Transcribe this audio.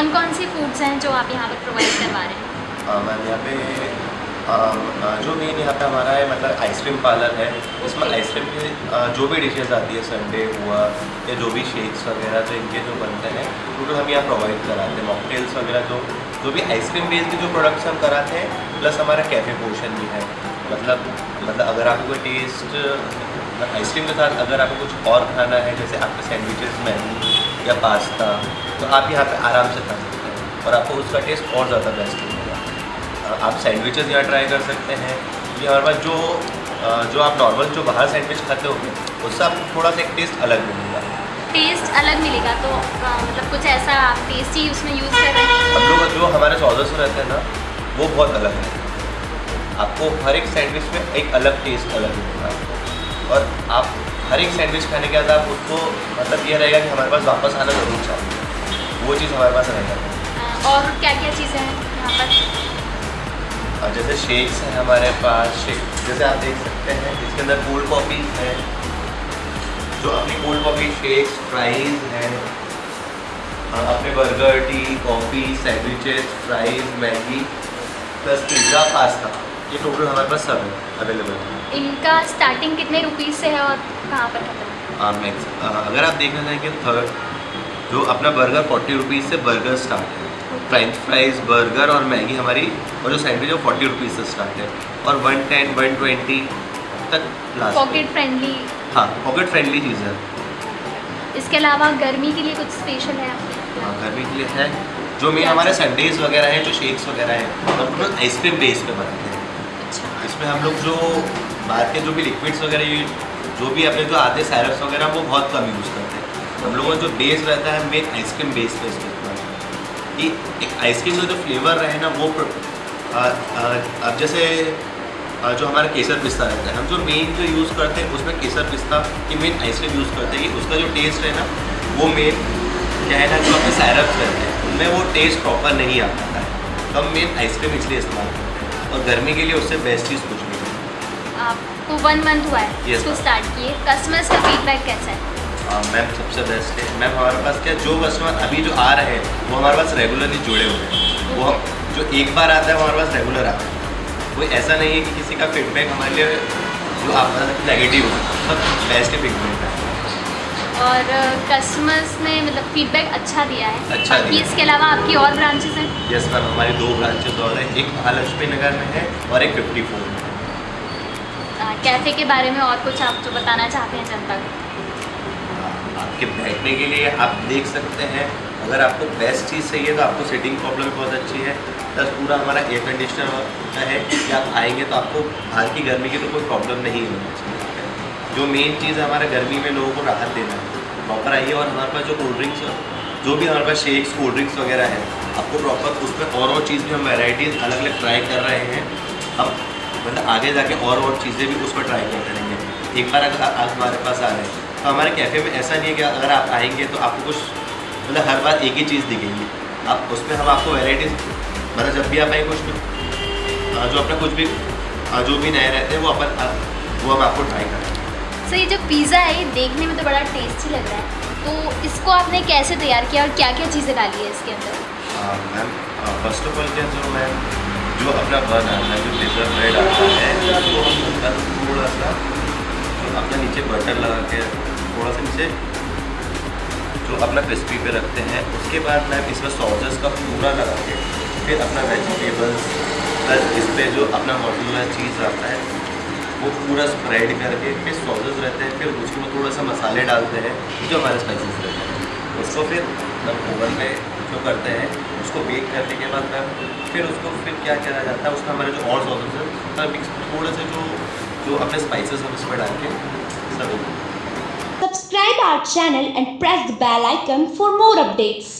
कौन कौन sea foods हैं जो आप यहाँ पर प्रोवाइड करवा रहे हैं? मैम यहाँ पे जो मेन यहाँ पे हमारा है मतलब आइसक्रीम पार्लर है इसमें आइसक्रीम की जो भी डिशेज आती है संडे हुआ या जो भी शेक्स वगैरह तो इनके जो बनते हैं टोटल हम यहाँ प्रोवाइड कराते हैं मॉकटेल्स वगैरह जो जो भी आइसक्रीम बेस्ड जो प्रोडक्ट्स हम कराते हैं प्लस हमारा कैफ़े पोर्शन भी है। मतलब मतलब अगर आपको टेस्ट आइसक्रीम के साथ अगर आपको कुछ और खाना है जैसे आपके सैंडविचेस मैगी या पास्ता तो आप यहाँ पे आराम से खा सकते हैं। और आपको उसका टेस्ट और ज़्यादा बेस्ट मिलेगा। आप सैंडविचेस यहाँ ट्राई कर सकते हैं। ये हमारे पास जो जो आप नॉर्मल जो बाहर सैंडविच खाते हो उससे आपको थोड़ा सा एक टेस्ट अलग मिलेगा। टेस्ट अलग मिलेगा तो मतलब कुछ ऐसा टेस्टी उसमें यूज़ कर रहे हैं? हम लोग जो हमारे सॉदर्स रहते हैं ना वो बहुत अलग है। आपको हर एक सैंडविच में एक अलग टेस्ट अलग मिलेगा। और आप हर एक सैंडविच खाने के बाद आप उसको मतलब ये रहेगा कि हमारे पास वापस आना ज़रूर चाहिए। वो चीज़ हमारे पास रहेगा। और क्या क्या चीज़ें हैं यहाँ पर? और जैसे शेक्स हैं हमारे पास शेक जैसे आप देख सकते हैं इसके अंदर कोल्ड कॉफ़ी है। जो अपनी कोल्ड कॉफ़ी शेक्स फ्राइज़ हैं। अपने burger tea coffee sandwiches fries Maggi plus pizza pasta ये टोटल हमारे पास सब है अवेलेबल है। इनका स्टार्टिंग कितने रुपीज़ से है और कहाँ पर खत्म? है अगर आप देखना चाहें कि थर्ड जो अपना बर्गर फोर्टी रुपीज़ से बर्गर स्टार्ट है। फ्रेंच फ्राइज बर्गर और मैगी हमारी और जो सैंडविच है फोर्टी रुपीज़ से स्टार्ट है। और वन टेन वन ट्वेंटी तक लास्ट पॉकेट फ्रेंडली हाँ पॉकेट फ्रेंडली चीज़ है। इसके अलावा गर्मी के लिए कुछ स्पेशल है आपके? हाँ गर्मी के लिए है। जो मेन हमारे संडेज वगैरह हैं जो शेक्स वगैरह हैं और आइसक्रीम बेस पे बनाते हैं। इसमें हम लोग जो बाहर के जो भी लिक्विड्स वगैरह यूज़ जो भी अपने जो आते सैरप्स वगैरह, वो बहुत कम यूज़ करते हैं। हम लोगों का जो बेस रहता है मेन आइसक्रीम बेस पे कि एक आइसक्रीम का जो फ्लेवर रहे ना, वो अब जैसे जो हमारा केसर पिस्ता रहता है, हम जो मेन जो यूज़ करते हैं, उसमें केसर पिस्ता की मेन आइसक्रीम यूज़ करते हैं। कि उसका जो टेस्ट है ना, वो मेन क्या है ना, जो अपने सैरप्स रहते हैं, उनमें वो टेस्ट प्रॉपर नहीं आ पाता है। तो हम मेन आइसक्रीम इसलिए इस्तेमाल करते हैं। और गर्मी के लिए उससे बेस्ट चीज़ कुछ आपको वन मंथ हुआ है इसको स्टार्ट किए। कस्टमर्स का फीडबैक कैसा है? मैम सबसे बेस्ट है। मैम हमारे पास क्या जो कस्टमर अभी जो आ रहे हैं वो हमारे पास रेगुलरली जुड़े हुए हैं। वो जो एक बार आता है वो हमारे पास रेगुलर आता है। कोई ऐसा नहीं है कि किसी का फीडबैक हमारे लिए जो आप नेगेटिव हो सब बेस्ट फीडबैक है और कस्टमर्स ने मतलब फीडबैक अच्छा दिया है? अच्छा दिया। इसके अलावा आपकी और ब्रांचेस हैं? यस मैम हमारी दो ब्रांचेस और हैं। एक महालक्ष्मी नगर में है और एक फिफ्टी फोर में कैफ़े के बारे में और कुछ आप जो बताना चाहते हैं जनता को? आपके बैठने के लिए आप देख सकते हैं, अगर आपको बेस्ट चीज़ चाहिए तो आपको सीटिंग प्रॉब्लम बहुत अच्छी है। प्लस पूरा हमारा एयर कंडीशनर है, कि आप आएँगे तो आपको बाहर की गर्मी की तो कोई प्रॉब्लम नहीं होनी चाहिए। जो मेन चीज़ है हमारे गर्मी में लोगों को राहत देना है। प्रॉपर आइए और हमारे पास जो कोल्ड ड्रिंक्स जो भी हमारे पास शेक्स कोल्ड ड्रिंक्स वगैरह है, आपको प्रॉपर उसमें और और चीज़ भी हम वेराइटीज़ अलग अलग ट्राई कर रहे हैं। हम मतलब आगे जाके और और चीज़ें भी उस पर ट्राई करते रहेंगे एक बार अगर आप हमारे पास आ रहे हैं तो हमारे कैफ़े में ऐसा नहीं है कि अगर आप आएँगे तो आपको कुछ मतलब हर बार एक ही चीज़ दिखेगी। आप उसमें हम आपको वेराइटीज़ मतलब जब भी आप आएँ कुछ जो अपना कुछ भी जो भी नए रहते हैं वो अपन वो हम आपको ट्राई करें सर ये जो पिज़्ज़ा है ये देखने में तो बड़ा टेस्टी लग रहा है। तो इसको आपने कैसे तैयार किया और क्या क्या चीज़ें डाली है इसके अंदर? मैम फ़र्स्ट ऑफ़ ऑल क्या जो मैम जो अपना बन आता है जो पेपर ब्रेड आता है वो हम थोड़ा सा अपना नीचे बटर लगा के, थोड़ा सा नीचे जो अपना क्रिस्पी पे रखते हैं, उसके बाद मैम इसमें सॉसेस का पूरा लगा के, फिर अपना वेजिटेबल्स प्लस इस पर जो अपना मॉडल चीज़ आता है, वो पूरा स्प्रेड करके, फिर सॉसेस रहते हैं, फिर उसके थोड़ा सा मसाले डालते हैं, जो हमारे स्पाइसेस रहते हैं। उसको फिर ओवन में जो करते हैं, उसको बेक करने के बाद मैम, फिर उसको, फिर क्या किया जाता है उसका हमारे जो और सॉसेस हैं मिक्स थोड़े से जो जो अपने स्पाइसेस हम इसमें डाल के सब Subscribe our channel and press the bell icon for more updates.